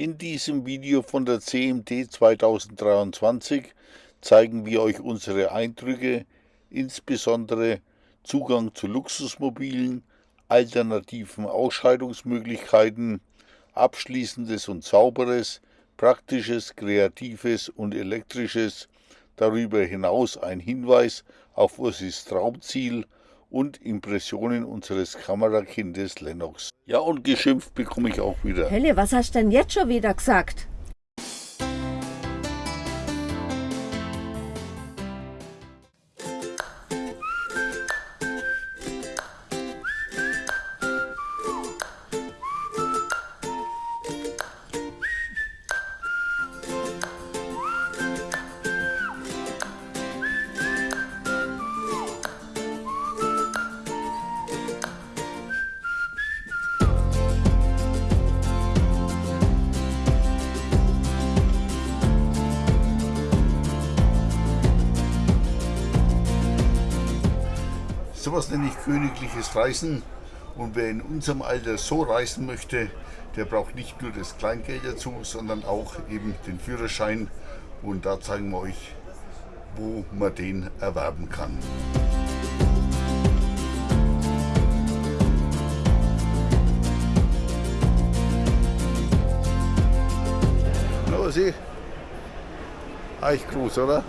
In diesem Video von der CMT 2023 zeigen wir euch unsere Eindrücke, insbesondere Zugang zu Luxusmobilen, alternativen Ausscheidungsmöglichkeiten, abschließendes und sauberes, praktisches, kreatives und elektrisches, darüber hinaus ein Hinweis auf Ursis Traumziel und Impressionen unseres Kamerakindes Lennox. Ja, und geschimpft bekomme ich auch wieder. Helle, was hast du denn jetzt schon wieder gesagt? Sowas nenne ich königliches Reisen. Und wer in unserem Alter so reisen möchte, der braucht nicht nur das Kleingeld dazu, sondern auch eben den Führerschein. Und da zeigen wir euch, wo man den erwerben kann. Na, was ich? Eigentlich groß, oder?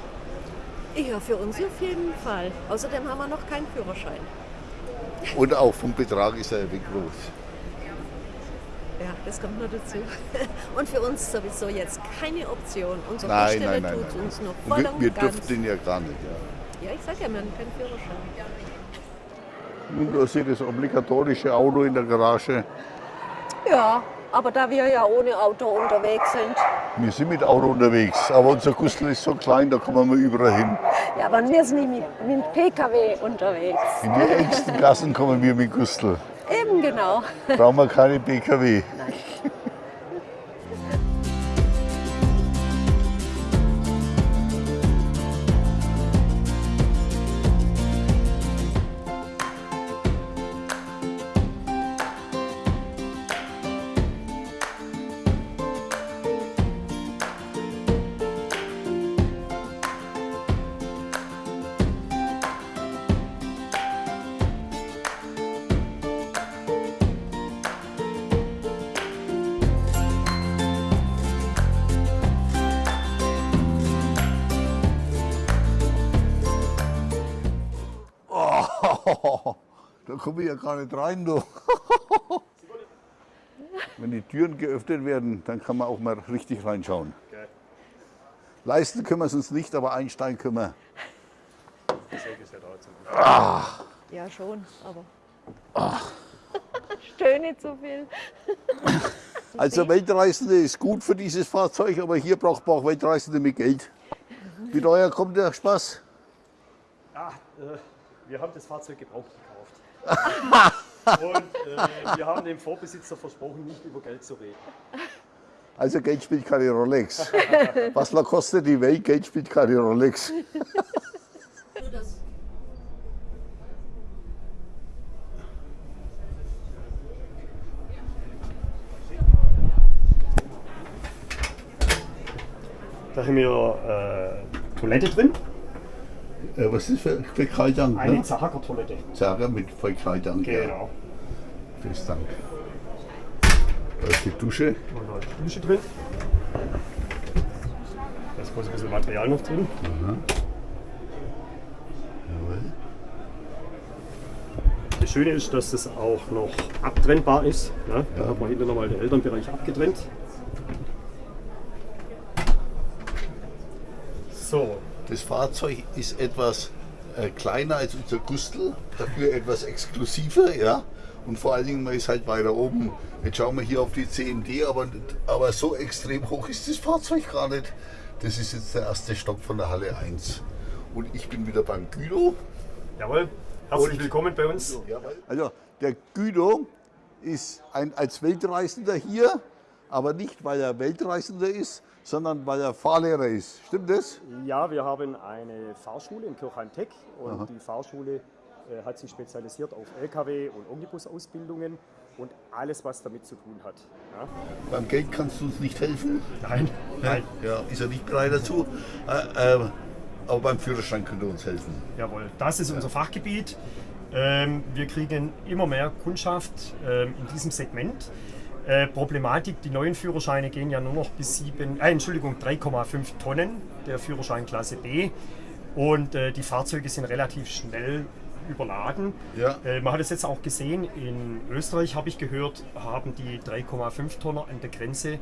Ja, für uns auf jeden Fall. Außerdem haben wir noch keinen Führerschein. Und auch vom Betrag ist er wie groß. Ja, das kommt noch dazu. Und für uns sowieso jetzt keine Option. Unsere Nein, Baustelle nein, nein, tut nein. uns noch voll wir, und wir dürfen den ja gar nicht. Ja. Ja, ich sag ja, wir haben keinen Führerschein. Nun, da das obligatorische Auto in der Garage. Ja, aber da wir ja ohne Auto unterwegs sind. Wir sind mit Auto unterwegs, aber unser Gustl ist so klein, da kommen wir überall hin. Ja, aber wir sind nicht mit, mit PKW unterwegs. In die engsten Gassen kommen wir mit Gustl. Eben genau. Brauchen wir keine PKW. Oh, ja gar nicht rein, du. Wenn die Türen geöffnet werden, dann kann man auch mal richtig reinschauen. Leisten können wir es uns nicht, aber einsteigen können wir. Ja, schon, aber. Stöhne nicht so viel. Also Weltreisende ist gut für dieses Fahrzeug, aber hier braucht man auch Weltreisende mit Geld. Wie teuer kommt der Spaß? Ah, äh, wir haben das Fahrzeug gebraucht gekauft. Und äh, wir haben dem Vorbesitzer versprochen, nicht über Geld zu reden. Also Geld spielt keine Rolex. Was mal kostet die Welt, Geld spielt keine Rolex. Da haben wir äh, Toilette drin, Äh, was ist für Fäkaldank? eine Ne? Zahager-Toilette. Zager mit. Ja. Genau. Vielen Dank. Da ist die Dusche. Da ist die Dusche drin. Da ist bloß ein bisschen Material noch drin. Jawohl. Das Schöne ist, dass es auch noch abtrennbar ist. Ne? Da hat man hinten nochmal den Elternbereich abgetrennt. So, Das Fahrzeug ist etwas äh, kleiner als unser Gustl, dafür etwas exklusiver, ja. Und vor allen Dingen, man ist halt weiter oben. Jetzt schauen wir hier auf die CMD, aber, aber so extrem hoch ist das Fahrzeug gar nicht. Das ist jetzt der erste Stock von der Halle 1. Und ich bin wieder beim Gülo. jawohl. Herzlich Und- willkommen bei uns. Also der Gülo ist ein, als Weltreisender hier, aber nicht weil er Weltreisender ist, sondern weil er Fahrlehrer ist. Stimmt das? Ja, wir haben eine Fahrschule in Kirchheim-Tech und die Fahrschule äh, hat sich spezialisiert auf LKW- und Omnibusausbildungen. und alles, was damit zu tun hat. Ja? Beim Geld kannst du uns nicht helfen. Nein, nein. Ja, ist er nicht bereit dazu. Äh, äh, aber beim Führerschein könnt ihr uns helfen. Jawohl, das ist unser Fachgebiet. Ähm, wir kriegen immer mehr Kundschaft ähm, in diesem Segment. Äh, Problematik, die neuen Führerscheine gehen ja nur noch bis 7, äh, Entschuldigung, 3,5 Tonnen, der Führerschein Klasse B. Und äh, die Fahrzeuge sind relativ schnell überladen. Ja. Äh, man hat es jetzt auch gesehen, in Österreich habe ich gehört, haben die 3,5 Tonner an der Grenze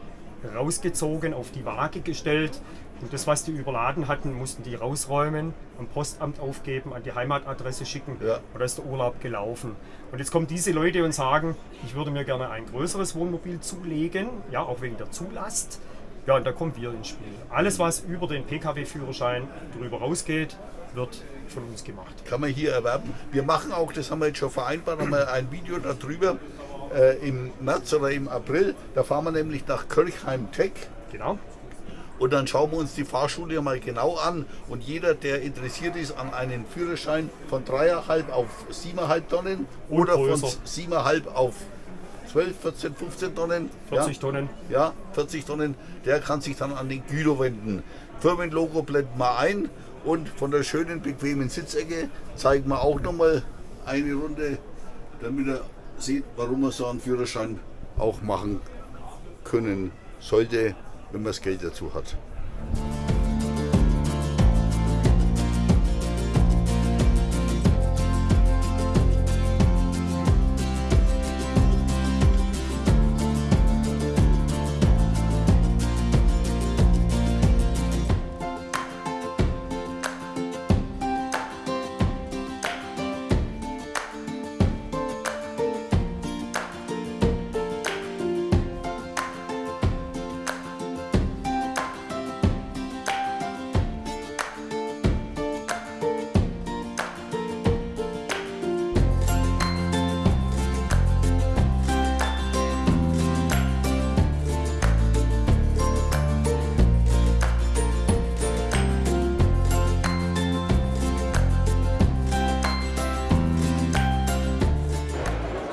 rausgezogen, auf die Waage gestellt. Und das, was die überladen hatten, mussten die rausräumen, am Postamt aufgeben, an die Heimatadresse schicken. Ja. Und da ist der Urlaub gelaufen. Und jetzt kommen diese Leute und sagen, ich würde mir gerne ein größeres Wohnmobil zulegen, ja, auch wegen der Zulast. Ja, und da kommen wir ins Spiel. Alles, was über den Pkw-Führerschein drüber rausgeht, wird von uns gemacht. Kann man hier erwerben. Wir machen auch, das haben wir jetzt schon vereinbart, haben wir ein Video darüber äh, im März oder im April. Da fahren wir nämlich nach Kirchheim Tech. Genau. Und dann schauen wir uns die Fahrschule mal genau an. Und jeder, der interessiert ist an einen Führerschein von 3,5 auf 7,5 Tonnen Und oder von größer. 7,5 auf 12, 14, 15 Tonnen. 40 ja, Tonnen. Ja, 40 Tonnen. Der kann sich dann an den Güter wenden. Firmenlogo blenden wir ein. Und von der schönen, bequemen Sitzecke zeigen wir auch nochmal eine Runde, damit er sieht, warum man so einen Führerschein auch machen können sollte, wenn man das Geld dazu hat.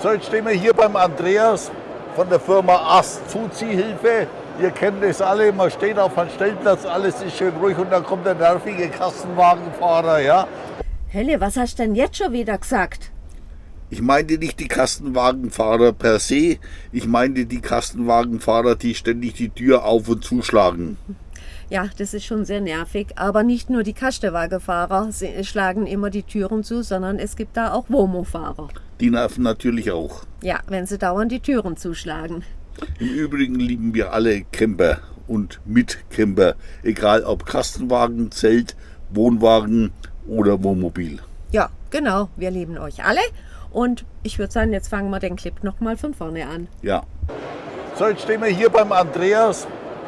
So, jetzt stehen wir hier beim Andreas von der Firma Ast Zuziehhilfe. Ihr kennt es alle, man steht auf einem Stellplatz, alles ist schön ruhig und dann kommt der nervige Kastenwagenfahrer, ja. Helle, was hast du denn jetzt schon wieder gesagt? Ich meinte nicht die Kastenwagenfahrer per se, ich meinte die Kastenwagenfahrer, die ständig die Tür auf und zuschlagen. Ja, das ist schon sehr nervig. Aber nicht nur die Kastenwagenfahrer sie- schlagen immer die Türen zu, sondern es gibt da auch Womo-Fahrer. Die nerven natürlich auch. Ja, wenn sie dauernd die Türen zuschlagen. Im Übrigen lieben wir alle Camper und Mitcamper, egal ob Kastenwagen, Zelt, Wohnwagen oder Wohnmobil. Ja, genau. Wir lieben euch alle. Und ich würde sagen, jetzt fangen wir den Clip nochmal von vorne an. Ja. So, jetzt stehen wir hier beim Andreas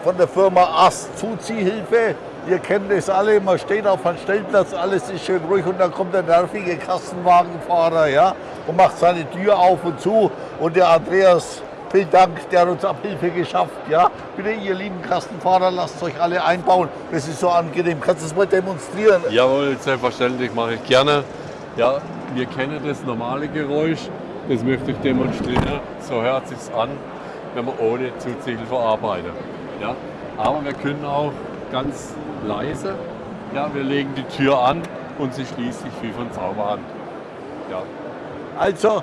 von der Firma Ast Zuziehhilfe. Ihr kennt es alle, man steht auf einem Stellplatz, alles ist schön ruhig und dann kommt der nervige Kastenwagenfahrer ja, und macht seine Tür auf und zu. Und der Andreas, vielen Dank, der hat uns Abhilfe geschafft. Ja. Bitte, ihr lieben Kastenfahrer, lasst euch alle einbauen. Das ist so angenehm. Kannst du es mal demonstrieren? Jawohl, selbstverständlich mache ich gerne. Ja, wir kennen das normale Geräusch, das möchte ich demonstrieren. So hört sich's an, wenn man ohne Zuziehhilfe arbeitet. Ja, aber wir können auch ganz leise, ja, wir legen die Tür an und sie schließt sich wie von Zauberhand. Ja. Also,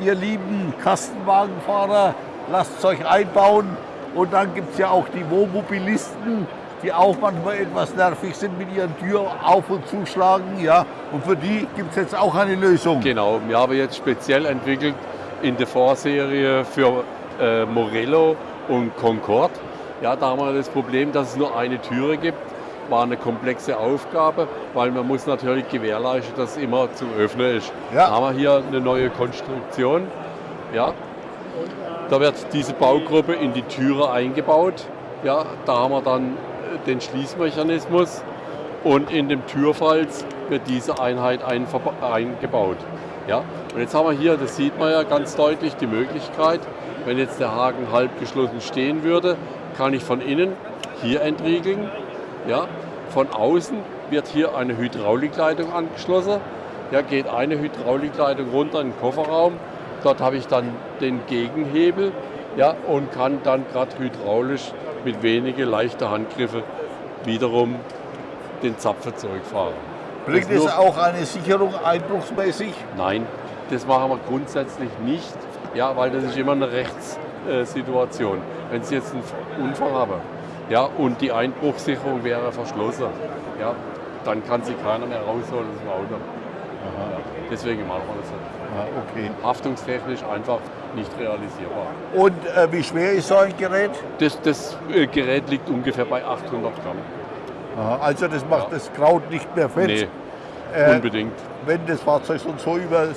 ihr lieben Kastenwagenfahrer, lasst es euch einbauen. Und dann gibt es ja auch die Wohnmobilisten, die auch manchmal etwas nervig sind mit ihren Tür auf und zuschlagen. Ja. Und für die gibt es jetzt auch eine Lösung. Genau, wir haben jetzt speziell entwickelt in der Vorserie für äh, Morello und Concorde. Ja, da haben wir das Problem, dass es nur eine Türe gibt. War eine komplexe Aufgabe, weil man muss natürlich gewährleisten, dass es immer zu öffnen ist. Ja. Da haben wir hier eine neue Konstruktion. Ja. Da wird diese Baugruppe in die Türe eingebaut. Ja, da haben wir dann äh, den Schließmechanismus und in dem Türfalz wird diese Einheit eingebaut. Ja? Und jetzt haben wir hier, das sieht man ja ganz deutlich, die Möglichkeit, wenn jetzt der Haken halb geschlossen stehen würde, kann ich von innen hier entriegeln. Ja? Von außen wird hier eine Hydraulikleitung angeschlossen. Ja, geht eine Hydraulikleitung runter in den Kofferraum Dort habe ich dann den Gegenhebel ja, und kann dann gerade hydraulisch mit wenigen leichten Handgriffe wiederum den Zapfen zurückfahren. Bringt es auch eine Sicherung einbruchsmäßig? Nein, das machen wir grundsätzlich nicht, ja, weil das ist immer eine Rechtssituation. Wenn Sie jetzt einen Unfall haben ja, und die Einbruchssicherung wäre verschlossen, ja, dann kann sie keiner mehr rausholen aus dem Auto. Ja, deswegen machen wir das nicht. Ah, okay. Haftungstechnisch einfach nicht realisierbar. Und äh, wie schwer ist so ein Gerät? Das, das äh, Gerät liegt ungefähr bei 800 Gramm. Aha, also das macht Ja. das Kraut nicht mehr fett. Nee, Äh, unbedingt. wenn das Fahrzeug so und so über,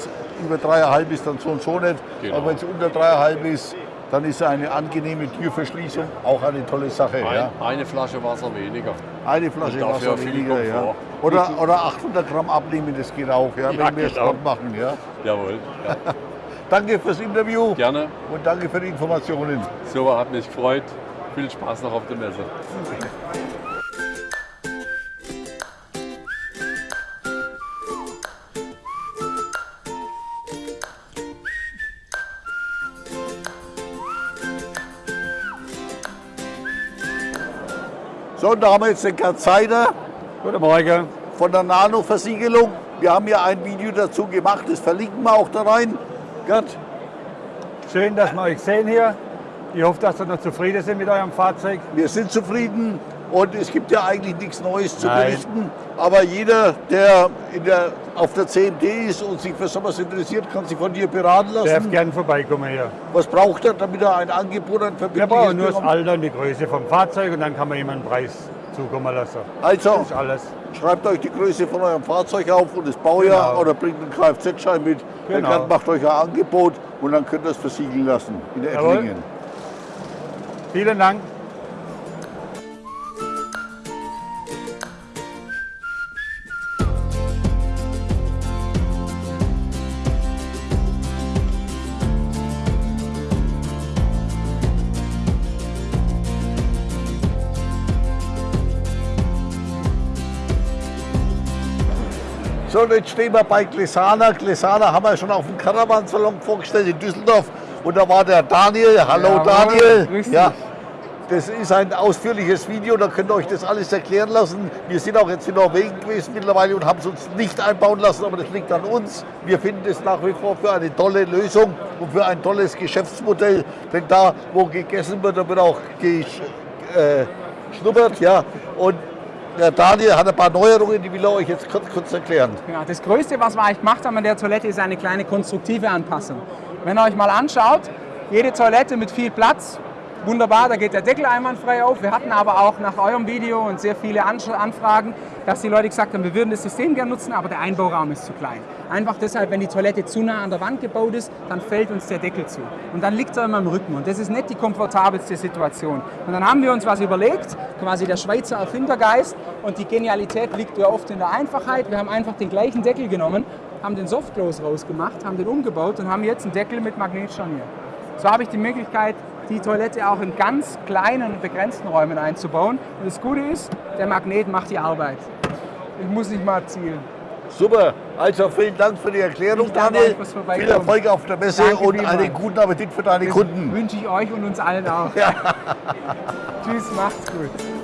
über dreieinhalb ist, dann so und so nicht. Genau. Aber wenn es unter dreieinhalb ist, dann ist eine angenehme Türverschließung auch eine tolle Sache. Ja. Ein, eine Flasche Wasser weniger. Eine Flasche Wasser weniger. Ja. Oder, oder 800 Gramm abnehmen, das geht auch, ja, Ja, wenn wir genau. Sport machen. Ja. Jawohl. Ja. Danke fürs Interview Gerne. und danke für die Informationen. Super, hat mich gefreut. Viel Spaß noch auf der Messe. Da haben wir jetzt den Gerd Seider Guten Morgen. von der Nano-Versiegelung. Wir haben ja ein Video dazu gemacht, das verlinken wir auch da rein. Gerd, Schön, dass wir euch sehen hier. Ich hoffe, dass ihr noch zufrieden sind mit eurem Fahrzeug. wir sind zufrieden und es gibt ja eigentlich nichts Neues zu Nein. berichten. Aber jeder, der, der auf der CMD ist und sich für sowas interessiert, kann sich von dir beraten Darf lassen. gern vorbeikommen hier. Was braucht er, damit er ein Angebot, Wir verbindliches brauchen nur das? Alter und die Größe vom Fahrzeug und dann kann man ihm einen Preis zukommen lassen. Also, schreibt euch die Größe von eurem Fahrzeug auf und das Baujahr Genau. oder bringt einen Kfz-Schein mit. Genau. Gerd macht euch ein Angebot und dann könnt ihr es versiegeln lassen in Jawohl. Ettlingen. Vielen Dank. Und jetzt stehen wir bei Glesana. Glesana haben wir schon auf dem Caravan-Salon vorgestellt in Düsseldorf. Und da war der Daniel. Hallo Jawohl, Daniel. grüß dich. Ja, das ist ein ausführliches Video, da könnt ihr euch das alles erklären lassen. Wir sind auch jetzt in Norwegen gewesen mittlerweile und haben es uns nicht einbauen lassen, aber das liegt an uns. Wir finden es nach wie vor für eine tolle Lösung und für ein tolles Geschäftsmodell. Denn da, wo gegessen wird, da wird auch geschnuppert. Ja. Und der Daniel hat ein paar Neuerungen, die will er euch jetzt kurz, kurz erklären. Ja, das Größte, was wir eigentlich gemacht haben an der Toilette, ist eine kleine konstruktive Anpassung. Wenn ihr euch mal anschaut, jede Toilette mit viel Platz, wunderbar, da geht der Deckel einwandfrei auf. Wir hatten aber auch nach eurem Video und sehr viele Anfragen, dass die Leute gesagt haben, wir würden das System gerne nutzen, aber der Einbauraum ist zu klein. Einfach deshalb, wenn die Toilette zu nah an der Wand gebaut ist, dann fällt uns der Deckel zu. Und dann liegt er immer im Rücken. Und das ist nicht die komfortabelste Situation. Und dann haben wir uns was überlegt, quasi der Schweizer Erfindergeist. Und die Genialität liegt ja oft in der Einfachheit. Wir haben einfach den gleichen Deckel genommen, haben den Softclose rausgemacht, haben den umgebaut und haben jetzt einen Deckel mit Magnetscharnier. So habe ich die Möglichkeit, die Toilette auch in ganz kleinen begrenzten Räumen einzubauen. Und das Gute ist, der Magnet macht die Arbeit. Ich muss nicht mal zielen. Super, also vielen Dank für die Erklärung, Daniel. Viel. Erfolg auf der Messe Danke und einen guten Appetit für deine Das Kunden. wünsche ich euch und uns allen auch. Tschüss, macht's gut.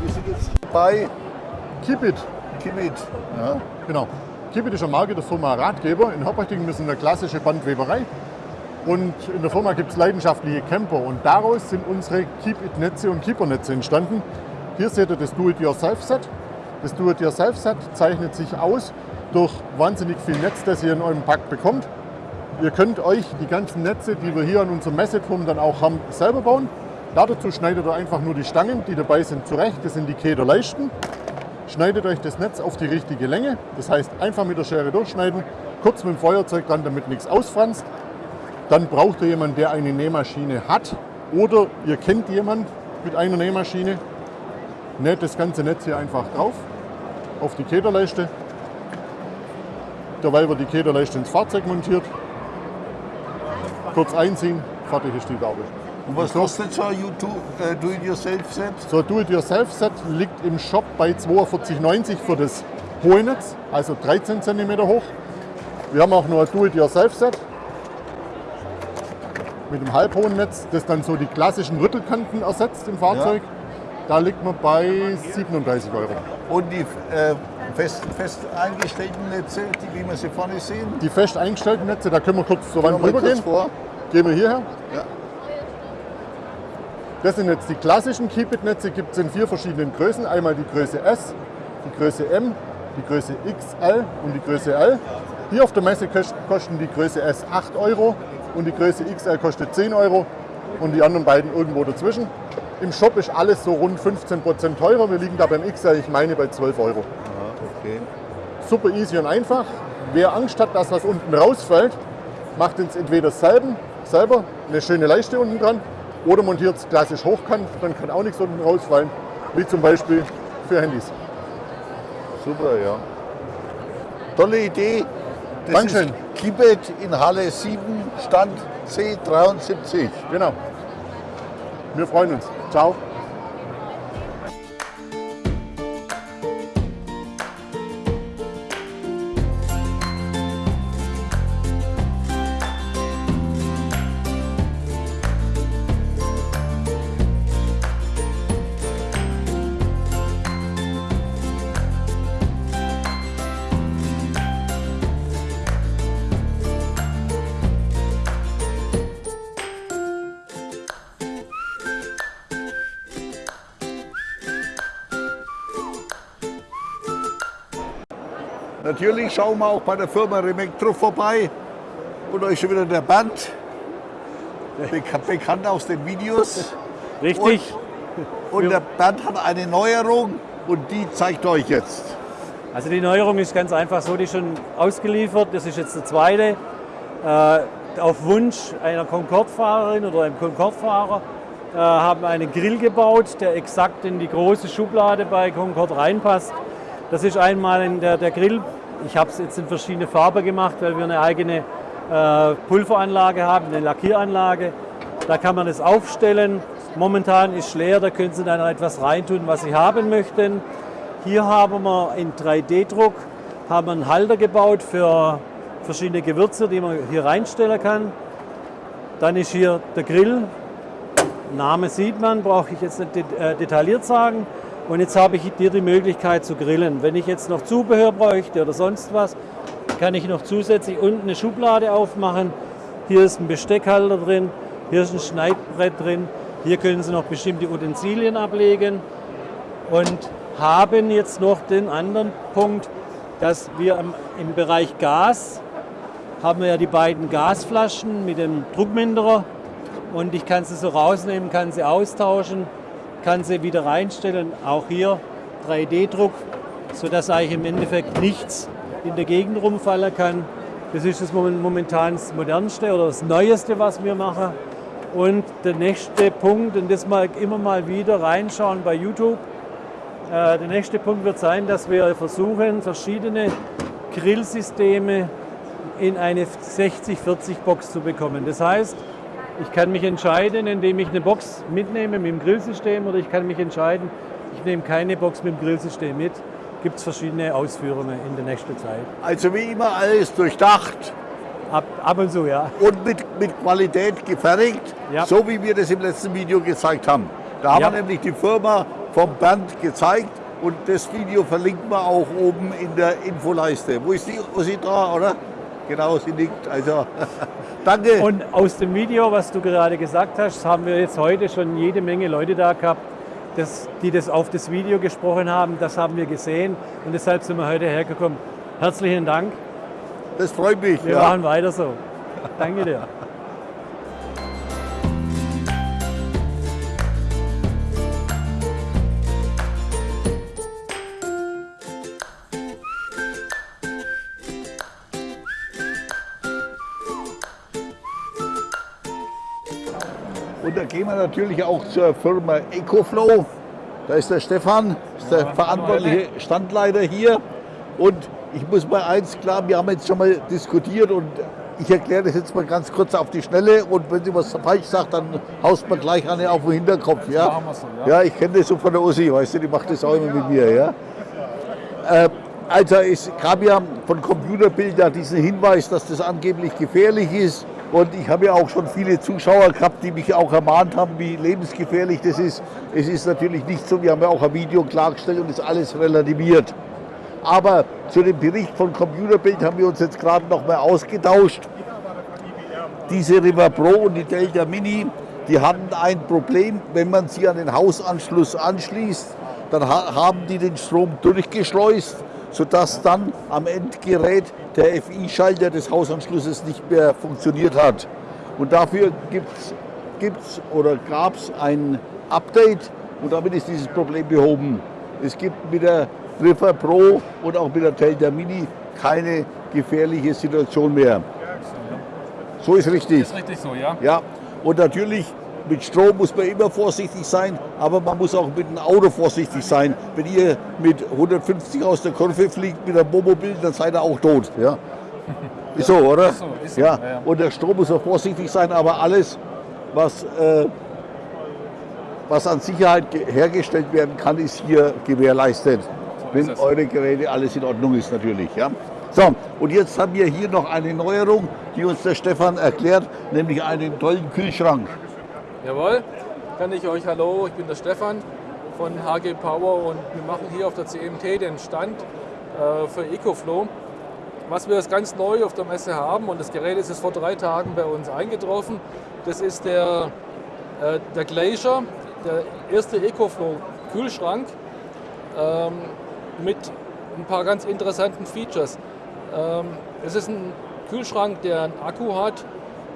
Wir sind jetzt bei Kipit, Kimit. Ja. genau. Kipit ist eine Marke der Firma Ratgeber. In Hoppertingen sind eine klassische Bandweberei. Und in der Firma gibt es leidenschaftliche Camper. Und daraus sind unsere Keep-It-Netze und Keeper-Netze entstanden. Hier seht ihr das Do-It-Yourself-Set. Das Do-It-Yourself-Set zeichnet sich aus durch wahnsinnig viel Netz, das ihr in eurem Pack bekommt. Ihr könnt euch die ganzen Netze, die wir hier an unserem Messeturm dann auch haben, selber bauen. Dazu schneidet ihr einfach nur die Stangen, die dabei sind, zurecht. Das sind die Kederleisten. Schneidet euch das Netz auf die richtige Länge. Das heißt, einfach mit der Schere durchschneiden, kurz mit dem Feuerzeug dran, damit nichts ausfranst. Dann braucht ihr jemanden, der eine Nähmaschine hat oder ihr kennt jemanden mit einer Nähmaschine. Näht das ganze Netz hier einfach drauf auf die Kederleiste. Derweil wird die Kederleiste ins Fahrzeug montiert. Kurz einziehen, fertig ist die Gabel. Und was kostet so ein äh, Do-it-yourself-Set? So ein Do-it-yourself-Set liegt im Shop bei 42,90 für das hohe Netz, also 13 cm hoch. Wir haben auch noch ein Do-it-yourself-Set mit einem halbhohen Netz, das dann so die klassischen Rüttelkanten ersetzt im Fahrzeug. Da liegt man bei 37 Euro. Und die äh, fest, fest eingestellten Netze, die, wie wir sie vorne sehen? Die fest eingestellten Netze, da können wir kurz zur Wand rübergehen. Gehen wir hierher. Ja. Das sind jetzt die klassischen Keep-It-Netze, gibt es in vier verschiedenen Größen. Einmal die Größe S, die Größe M, die Größe XL und die Größe L. Hier auf der Messe kost- kosten die Größe S 8 Euro und die Größe XL kostet 10 Euro und die anderen beiden irgendwo dazwischen. Im Shop ist alles so rund 15% teurer. Wir liegen da beim XL, ich meine, bei 12 Euro. Okay. Super easy und einfach. Wer Angst hat, dass was unten rausfällt, macht jetzt entweder selben, selber eine schöne Leiste unten dran oder montiert es klassisch hochkant, dann kann auch nichts unten rausfallen, wie zum Beispiel für Handys. Super, ja. Tolle Idee. Das Dankeschön. ist Kibet in Halle 7, Stand C73. Genau. Wir freuen uns. Ciao. Schauen wir auch bei der Firma Remectro vorbei. Und euch schon wieder der Band. Bek- Bekannt aus den Videos. Richtig. Und, und der Band hat eine Neuerung und die zeigt euch jetzt. Also die Neuerung ist ganz einfach so, die ist schon ausgeliefert. Das ist jetzt der zweite. Äh, auf Wunsch einer Concorde-Fahrerin oder einem Concorde-Fahrer äh, haben wir einen Grill gebaut, der exakt in die große Schublade bei Concorde reinpasst. Das ist einmal in der, der Grill. Ich habe es jetzt in verschiedene Farben gemacht, weil wir eine eigene äh, Pulveranlage haben, eine Lackieranlage. Da kann man es aufstellen. Momentan ist leer, da können Sie dann etwas reintun, was Sie haben möchten. Hier haben wir in 3D-Druck haben einen Halter gebaut für verschiedene Gewürze, die man hier reinstellen kann. Dann ist hier der Grill. Name sieht man, brauche ich jetzt nicht äh, detailliert sagen. Und jetzt habe ich hier die Möglichkeit zu grillen. Wenn ich jetzt noch Zubehör bräuchte oder sonst was, kann ich noch zusätzlich unten eine Schublade aufmachen. Hier ist ein Besteckhalter drin, hier ist ein Schneidbrett drin. Hier können Sie noch bestimmte Utensilien ablegen und haben jetzt noch den anderen Punkt, dass wir im Bereich Gas haben wir ja die beiden Gasflaschen mit dem Druckminderer und ich kann sie so rausnehmen, kann sie austauschen, kann sie wieder reinstellen. Auch hier 3D-Druck, sodass eigentlich im Endeffekt nichts in der Gegend rumfallen kann. Das ist das moment- momentan das modernste oder das neueste, was wir machen. Und der nächste Punkt, und das mal immer mal wieder reinschauen bei YouTube, äh, der nächste Punkt wird sein, dass wir versuchen, verschiedene Grillsysteme in eine 60-40-Box zu bekommen. Das heißt, ich kann mich entscheiden, indem ich eine Box mitnehme mit dem Grillsystem oder ich kann mich entscheiden, ich nehme keine Box mit dem Grillsystem mit. Gibt es verschiedene Ausführungen in der nächsten Zeit. Also wie immer alles durchdacht Ab, ab und zu, ja. und mit, mit Qualität gefertigt, Ja. so wie wir das im letzten Video gezeigt haben. Da haben Ja. wir nämlich die Firma vom Band gezeigt und das Video verlinken wir auch oben in der Infoleiste. Wo ist die? Wo ist sie da, oder? Genau, sie liegt. Also danke. Und aus dem Video, was du gerade gesagt hast, haben wir jetzt heute schon jede Menge Leute da gehabt, das, die das auf das Video gesprochen haben. Das haben wir gesehen und deshalb sind wir heute hergekommen. Herzlichen Dank. das freut mich. Wir ja. machen weiter so. Danke dir. Gehen wir natürlich auch zur Firma EcoFlow. Da ist der Stefan, ist der verantwortliche Standleiter hier. Und ich muss mal eins klar, wir haben jetzt schon mal diskutiert und ich erkläre das jetzt mal ganz kurz auf die Schnelle und wenn sie was falsch sagt, dann haust man gleich eine auf den Hinterkopf. Ja, ja ich kenne das so von der Ossi, weißt du, die macht das auch immer mit mir. Ja? Äh, also es gab ja von Computerbilder diesen Hinweis, dass das angeblich gefährlich ist. Und ich habe ja auch schon viele Zuschauer gehabt, die mich auch ermahnt haben, wie lebensgefährlich das ist. Es ist natürlich nicht so, wir haben ja auch ein Video klargestellt und ist alles relativiert. Aber zu dem Bericht von Computerbild haben wir uns jetzt gerade noch mal ausgetauscht. Diese River Pro und die Delta Mini, die hatten ein Problem, wenn man sie an den Hausanschluss anschließt, dann ha haben die den Strom durchgeschleust, sodass dann am Endgerät der FI-Schalter des Hausanschlusses nicht mehr funktioniert hat. Und dafür gibt es oder gab es ein Update und damit ist dieses Problem behoben. Es gibt mit der River Pro und auch mit der Delta Mini keine gefährliche Situation mehr. So ist richtig. Ist richtig so, ja. Ja, und natürlich mit Strom muss man immer vorsichtig sein, aber man muss auch mit dem Auto vorsichtig sein. Wenn ihr mit 150 aus der Kurve fliegt mit einem Wohnmobil, dann seid ihr auch tot. Ja. Ist so, oder? Ist so, ist so, ja. Und der Strom muss auch vorsichtig sein, aber alles, was, äh, was an Sicherheit ge- hergestellt werden kann, ist hier gewährleistet. wenn eure Geräte alles in Ordnung ist natürlich. Ja. So, und jetzt haben wir hier noch eine Neuerung, die uns der Stefan erklärt, nämlich einen tollen Kühlschrank. Jawohl, kann ich euch hallo, ich bin der Stefan von HG Power und wir machen hier auf der CMT den Stand äh, für EcoFlow. Was wir jetzt ganz neu auf der Messe haben und das Gerät ist jetzt vor drei Tagen bei uns eingetroffen, das ist der, äh, der Glacier, der erste EcoFlow Kühlschrank ähm, mit ein paar ganz interessanten Features. Ähm, es ist ein Kühlschrank, der einen Akku hat.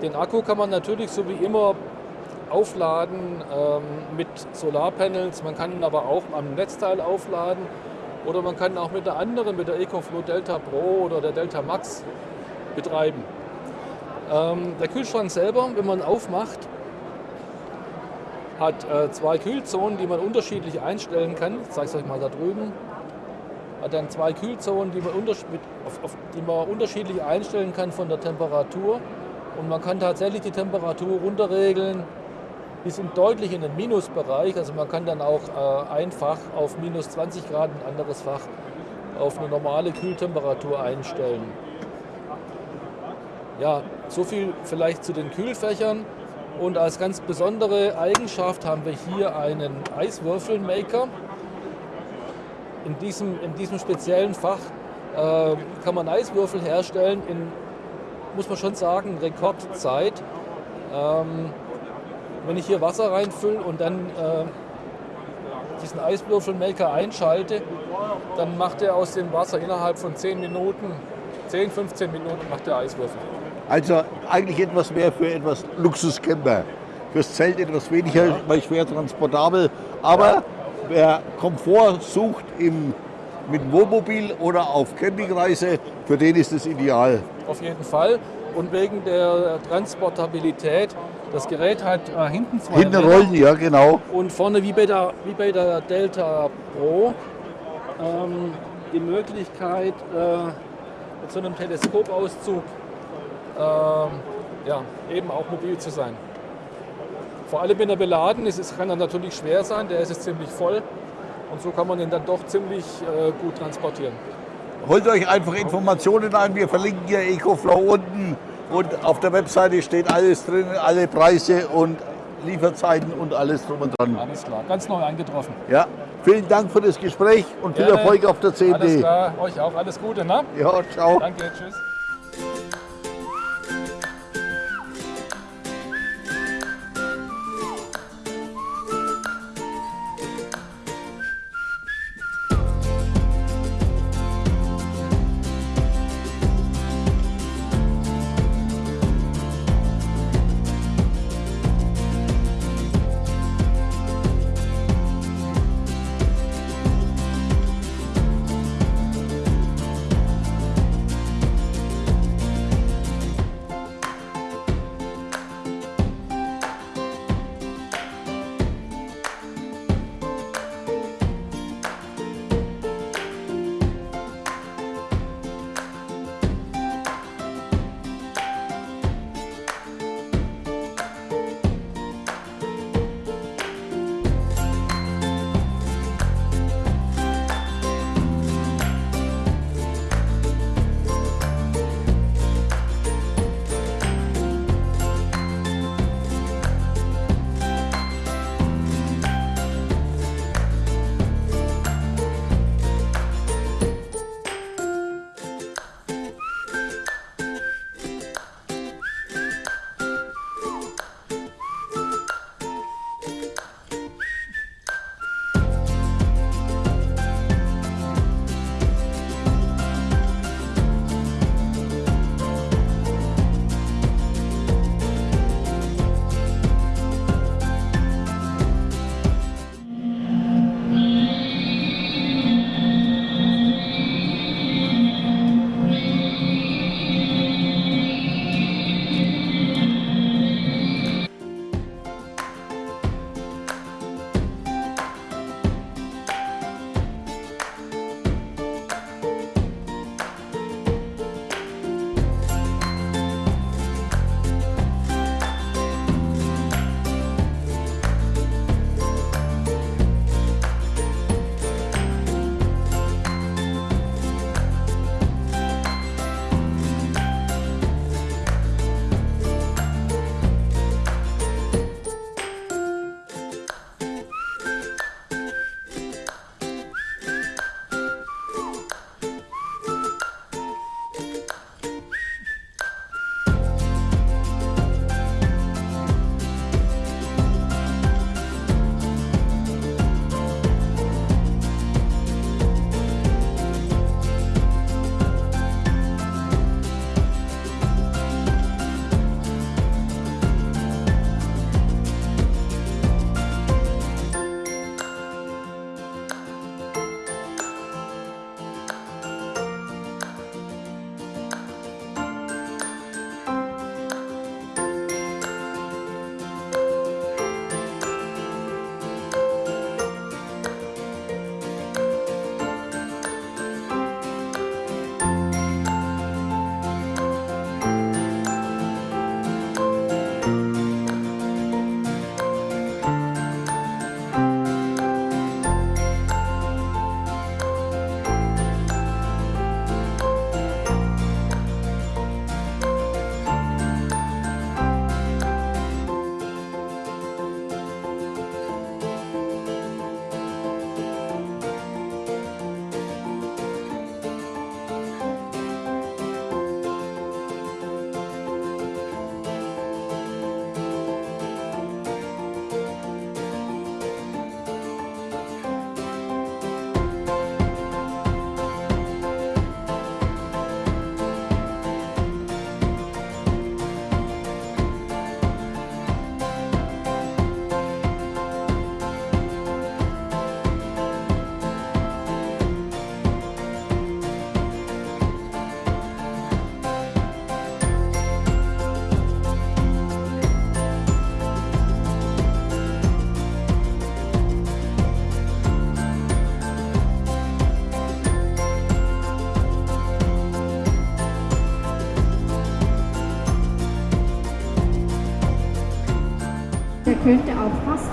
Den Akku kann man natürlich so wie immer aufladen ähm, mit Solarpanels. Man kann ihn aber auch am Netzteil aufladen oder man kann auch mit der anderen, mit der EcoFlow Delta Pro oder der Delta Max betreiben. Ähm, der Kühlschrank selber, wenn man ihn aufmacht, hat äh, zwei Kühlzonen, die man unterschiedlich einstellen kann. Ich zeige es euch mal da drüben. Hat dann zwei Kühlzonen, die man, die man unterschiedlich einstellen kann von der Temperatur. Und man kann tatsächlich die Temperatur runterregeln bis in deutlich in den Minusbereich. Also man kann dann auch äh, ein Fach auf minus 20 Grad, ein anderes Fach auf eine normale Kühltemperatur einstellen. Ja, so viel vielleicht zu den Kühlfächern. Und als ganz besondere Eigenschaft haben wir hier einen Eiswürfelmaker. In diesem, in diesem speziellen Fach äh, kann man Eiswürfel herstellen in, muss man schon sagen, Rekordzeit. Ähm, wenn ich hier Wasser reinfülle und dann äh, diesen Eiswürfelmaker einschalte, dann macht er aus dem Wasser innerhalb von 10 Minuten, 10, 15 Minuten macht der Eiswürfel. Also eigentlich etwas mehr für etwas Luxuscamper. Fürs Zelt etwas weniger, weil schwer transportabel. Aber wer Komfort sucht im, mit dem Wohnmobil oder auf Campingreise, für den ist es ideal. Auf jeden Fall. Und wegen der Transportabilität, das Gerät hat äh, hinten zwei Hinten Räder rollen, ja genau. und vorne wie bei der, wie bei der Delta Pro ähm, die Möglichkeit, äh, mit so einem Teleskopauszug ähm, ja, eben auch mobil zu sein. Vor allem, wenn er beladen ist, es kann er natürlich schwer sein, der ist jetzt ziemlich voll und so kann man ihn dann doch ziemlich äh, gut transportieren. Holt euch einfach Informationen ein. Wir verlinken hier EcoFlow unten. Und auf der Webseite steht alles drin, alle Preise und Lieferzeiten und alles drum und dran. Alles klar, ganz neu eingetroffen. Ja, vielen Dank für das Gespräch und viel Gerne. Erfolg auf der Alles CMD. klar, euch auch alles Gute, ne? Ja, ciao. Danke, tschüss.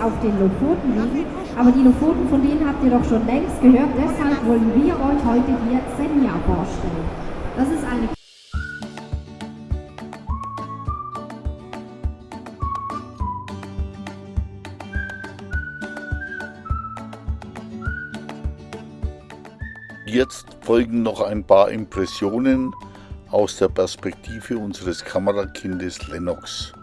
Auf den Lofoten liegen, aber die Lofoten, von denen habt ihr doch schon längst gehört, deshalb wollen wir euch heute hier Senja vorstellen. Das ist eine Jetzt folgen noch ein paar Impressionen aus der Perspektive unseres Kamerakindes Lennox.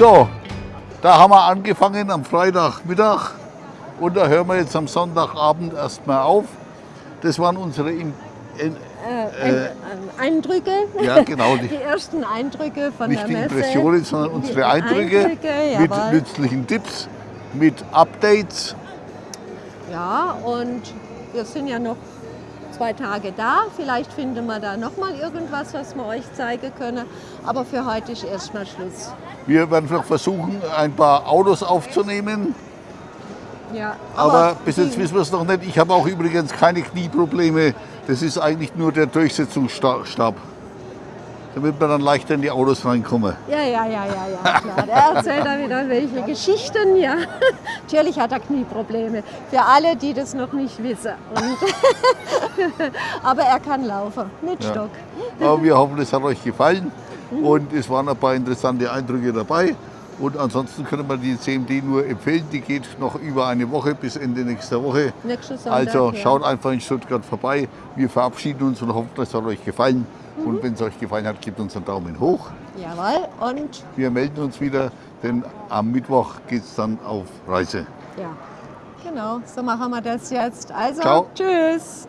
So, da haben wir angefangen am Freitagmittag und da hören wir jetzt am Sonntagabend erstmal auf. Das waren unsere in, in, Äh, äh, Eindrücke. Ja, genau, Die, die- ersten Eindrücke von nicht der die Messe. Impressionen, sondern Die unsere Eindrücke, Eindrücke, mit jawohl. nützlichen Tipps, mit Updates. Ja, und wir sind ja noch zwei Tage da. Vielleicht finden wir da noch mal irgendwas, was wir euch zeigen können. Aber für heute ist erstmal Schluss. Wir werden noch versuchen, ein paar Autos aufzunehmen. Ja, Aber bis jetzt wissen wir es noch nicht. Ich habe auch übrigens keine Knieprobleme. Das ist eigentlich nur der Durchsetzungsstab. Damit wir dann leichter in die Autos reinkommen. Ja, ja, ja, ja, ja, klar. Der erzählt da wieder welche Geschichten, ja. Natürlich hat er Knieprobleme. Für alle, die das noch nicht wissen. Aber er kann laufen, mit Ja. Stock. Aber wir hoffen, es hat euch gefallen. Und es waren ein paar interessante Eindrücke dabei. Und ansonsten können wir die CMD nur empfehlen. Die geht noch über eine Woche bis Ende nächster Woche. Nächsten Sonntag, Also ja. schaut einfach in Stuttgart vorbei. Wir verabschieden uns und hoffen, es hat euch gefallen. Und wenn es euch gefallen hat, gebt uns einen Daumen hoch. Jawohl, und Wir melden uns wieder, denn am Mittwoch geht es dann auf Reise. ja, genau, so machen wir das jetzt. Also, Ciao. tschüss.